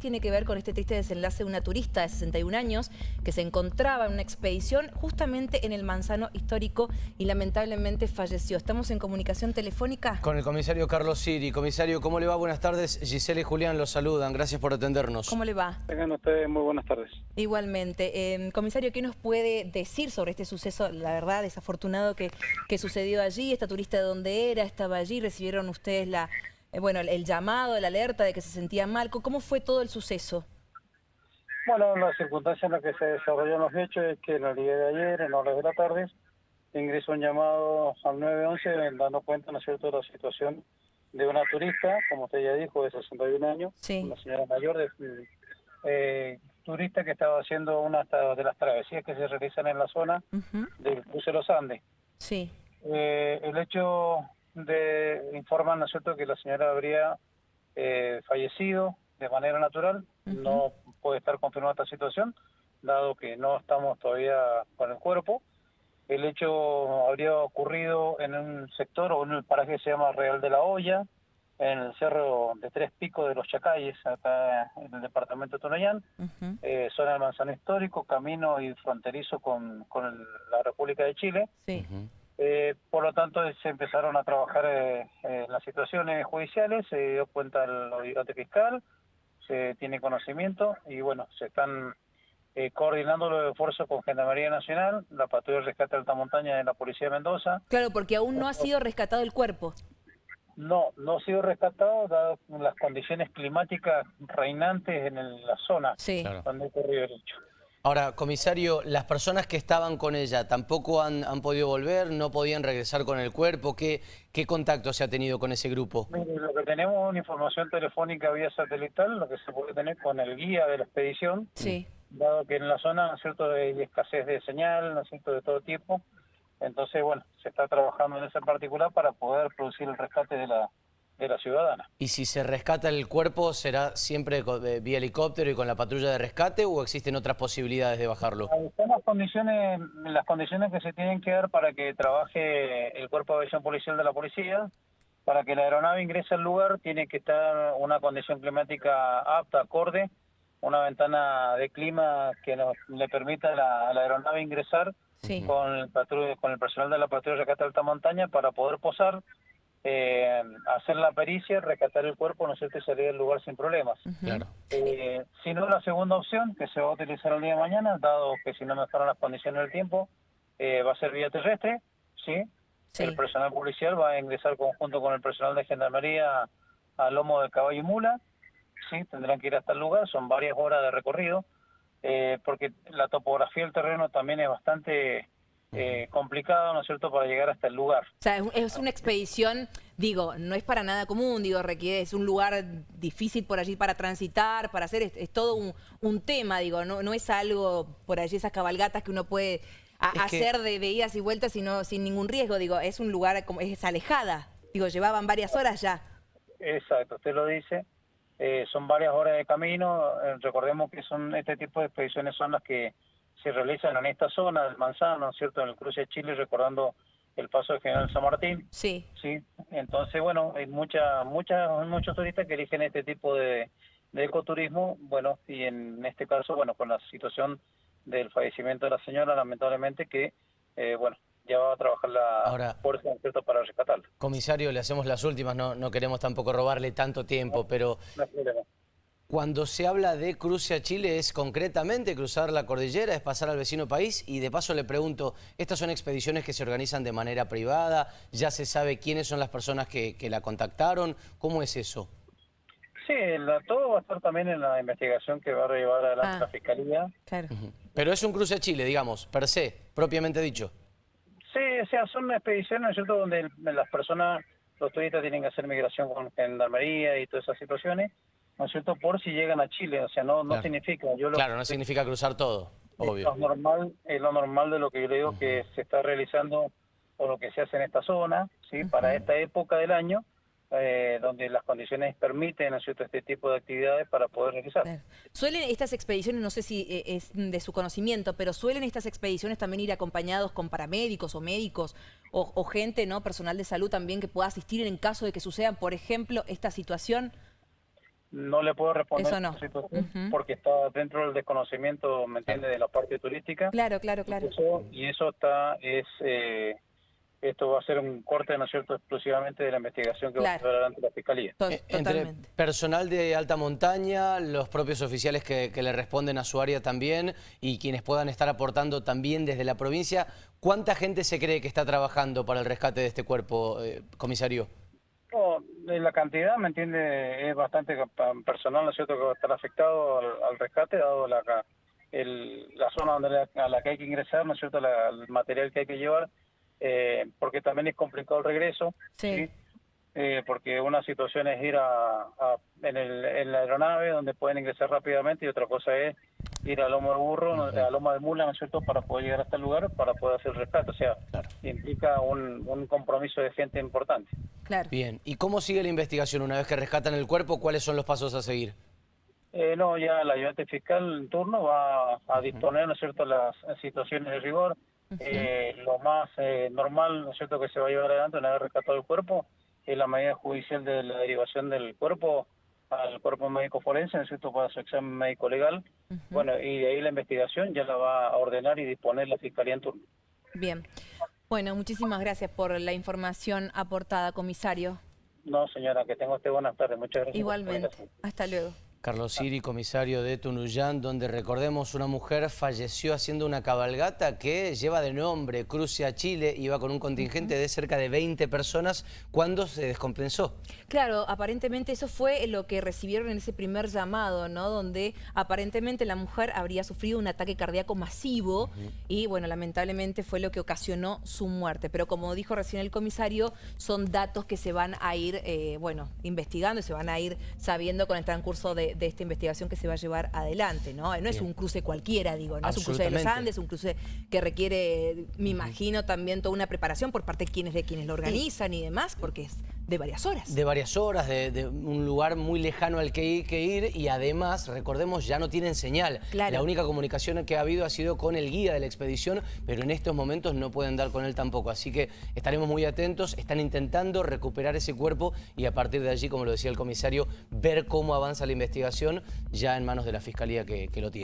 tiene que ver con este triste desenlace de una turista de 61 años que se encontraba en una expedición justamente en el Manzano histórico y lamentablemente falleció. Estamos en comunicación telefónica. Con el comisario Carlos Siri. Comisario, ¿cómo le va? Buenas tardes. Giselle y Julián los saludan. Gracias por atendernos. ¿Cómo le va? Tengan ustedes muy buenas tardes. Igualmente. Eh, comisario, ¿qué nos puede decir sobre este suceso, la verdad, desafortunado que, que sucedió allí? ¿Esta turista de dónde era? ¿Estaba allí? ¿Recibieron ustedes la eh, bueno, el, llamado, la alerta de que se sentía mal. ¿Cómo fue todo el suceso? Bueno, la circunstancia en la que se desarrollaron los hechos es que en el día de ayer, en horas de la tarde, ingresó un llamado al 911 dando cuenta, ¿no es cierto?, de la situación de una turista, como usted ya dijo, de 61 años, una señora mayor, de, eh, turista que estaba haciendo una de las travesías que se realizan en la zona del cruce de los Andes. Sí. Eh, el hecho de informan, ¿no es cierto?, que la señora habría eh, fallecido de manera natural. No puede estar confirmada esta situación, dado que no estamos todavía con el cuerpo. El hecho habría ocurrido en un sector o en el paraje que se llama Real de la Olla, en el cerro de Tres Picos de los Chacayes, acá en el departamento de Tonayán, eh, zona del Manzano Histórico, camino y fronterizo con, con la República de Chile. Sí. Eh, por lo tanto, se empezaron a trabajar eh, en las situaciones judiciales, se dio cuenta el obligante fiscal, se tiene conocimiento y bueno, se están eh, coordinando los esfuerzos con Gendarmería Nacional, la Patrulla de Rescate de Alta Montaña de la Policía de Mendoza. Claro, porque aún no ha sido rescatado el cuerpo. No, no ha sido rescatado dado las condiciones climáticas reinantes en la zona donde ocurrió el hecho. Ahora, comisario, las personas que estaban con ella tampoco han, podido volver, no podían regresar con el cuerpo. ¿Qué, ¿Qué contacto se ha tenido con ese grupo? lo que tenemos es una información telefónica vía satelital, lo que se puede tener con el guía de la expedición. Sí. Dado que en la zona, ¿no es cierto?, hay escasez de señal, ¿no es cierto?, de todo tipo. Entonces, bueno, se está trabajando en ese particular para poder producir el rescate de la, de la ciudadana. ¿Y si se rescata el cuerpo, será siempre vía helicóptero y con la patrulla de rescate o existen otras posibilidades de bajarlo? Están las condiciones, las condiciones que se tienen que dar para que trabaje el cuerpo de aviación policial de la policía. Para que la aeronave ingrese al lugar tiene que estar una condición climática apta, acorde, una ventana de clima que nos, le permita a la, aeronave ingresar con, el con el personal de la patrulla de rescate de alta montaña para poder posar eh, hacer la pericia, rescatar el cuerpo, no sé y salir del lugar sin problemas. Claro. Eh, si no, la segunda opción, que se va a utilizar el día de mañana, dado que si no mejoran las condiciones del tiempo, eh, va a ser vía terrestre, ¿sí? El personal policial va a ingresar conjunto con el personal de gendarmería al lomo de caballo y mula, ¿sí? Tendrán que ir hasta el lugar, son varias horas de recorrido, eh, porque la topografía del terreno también es bastante eh, complicado, ¿no es cierto?, para llegar hasta el lugar. O sea, es una expedición, digo, no es para nada común, digo, requiere, es un lugar difícil por allí para transitar, para hacer, es, todo un, tema, digo, no, no es algo por allí, esas cabalgatas que uno puede hacer de, idas y vueltas sino, sin ningún riesgo, digo, es un lugar, como es alejada, digo, llevaban varias horas ya. Exacto, usted lo dice, eh, son varias horas de camino, eh, recordemos que son este tipo de expediciones son las que se realizan en esta zona del Manzano, ¿cierto? En el cruce de Chile, recordando el paso del General San Martín. Sí. Sí. Entonces, bueno, hay mucha, mucha, muchos turistas que eligen este tipo de, ecoturismo, bueno, y en este caso, bueno, con la situación del fallecimiento de la señora, lamentablemente, que, eh, bueno, ya va a trabajar la fuerza ¿cierto? para rescatarla. Comisario, le hacemos las últimas, no, no queremos tampoco robarle tanto tiempo, pero... Cuando se habla de cruce a Chile es concretamente cruzar la cordillera, es pasar al vecino país y de paso le pregunto, ¿estas son expediciones que se organizan de manera privada? ¿Ya se sabe quiénes son las personas que, la contactaron? ¿Cómo es eso? Sí, todo va a estar también en la investigación que va a llevar adelante ah, la Fiscalía. Claro. Pero es un cruce a Chile, digamos, per se, propiamente dicho. Sí, o sea, son expediciones, ¿cierto?, donde las personas, los turistas tienen que hacer migración con gendarmería y todas esas situaciones ¿no es cierto?, por si llegan a Chile, o sea, no, no significa... Yo claro, no significa cruzar todo, obvio. Es lo normal, es lo normal de lo que yo le digo que se está realizando o lo que se hace en esta zona, ¿sí?, para esta época del año, eh, donde las condiciones permiten ¿no cierto? este tipo de actividades para poder realizar. ¿Suelen estas expediciones, no sé si eh, es de su conocimiento, pero suelen estas expediciones también ir acompañados con paramédicos o médicos o, o gente, no personal de salud también que pueda asistir en caso de que sucedan, por ejemplo, esta situación? No le puedo responder Eso no. porque está dentro del desconocimiento, ¿me entiende?, de la parte turística. Claro, claro, claro. Eso- y eso está, es, eh, esto va a ser un corte, ¿no es cierto?, exclusivamente de la investigación que va a llevar adelante la Fiscalía. Eh, Entre Totalmente. personal de alta montaña, los propios oficiales que, que le responden a su área también y quienes puedan estar aportando también desde la provincia, ¿cuánta gente se cree que está trabajando para el rescate de este cuerpo, eh, comisario? La cantidad, ¿me entiende? Es bastante personal, ¿no es cierto?, que va a estar afectado al, al rescate, dado la, el- la zona donde la- a la que hay que ingresar, ¿no es cierto?, la- el material que hay que llevar, eh, porque también es complicado el regreso, Sí. Eh, porque una situación es ir a, a- en, el, en la aeronave donde pueden ingresar rápidamente y otra cosa es ir a lomo de burro, a lomo de mula, ¿no es cierto?, para poder llegar hasta el lugar, para poder hacer el rescate, o sea, Claro. implica un, un compromiso de gente importante. Claro. Bien, ¿y cómo sigue la investigación una vez que rescatan el cuerpo? ¿Cuáles son los pasos a seguir? Eh, no, ya el ayudante fiscal en turno va a disponer, ¿no es cierto?, las situaciones de rigor. Eh, lo más eh, normal, ¿no es cierto?, que se va a llevar adelante una vez rescatado el cuerpo es la medida judicial de la derivación del cuerpo al cuerpo médico forense, ¿no es cierto?, para su examen médico legal. Bueno, y de ahí la investigación ya la va a ordenar y disponer la fiscalía en turno. Bien. Bueno, muchísimas gracias por la información aportada, comisario. No, señora, que tenga usted buenas tardes. Muchas gracias. Igualmente. Hasta luego. Carlos Siri, comisario de Tunuyán, donde recordemos una mujer falleció haciendo una cabalgata que lleva de nombre Cruce a Chile, iba con un contingente de cerca de 20 personas cuando se descompensó. Claro, aparentemente eso fue lo que recibieron en ese primer llamado, ¿no? Donde aparentemente la mujer habría sufrido un ataque cardíaco masivo y, bueno, lamentablemente fue lo que ocasionó su muerte. Pero como dijo recién el comisario, son datos que se van a ir, eh, bueno, investigando y se van a ir sabiendo con el transcurso de, de esta investigación que se va a llevar adelante, ¿no? No es un cruce cualquiera, digo, no es un cruce de los. Andes, un cruce que requiere, me imagino, también toda una preparación por parte de quienes, de quienes lo organizan y demás, porque es de varias horas. De varias horas, de, de un lugar muy lejano al que ir, que ir y además, recordemos, ya no tienen señal. Claro. La única comunicación que ha habido ha sido con el guía de la expedición, pero en estos momentos no pueden dar con él tampoco. Así que estaremos muy atentos, están intentando recuperar ese cuerpo y a partir de allí, como lo decía el comisario, ver cómo avanza la investigación ya en manos de la Fiscalía que, que lo tiene.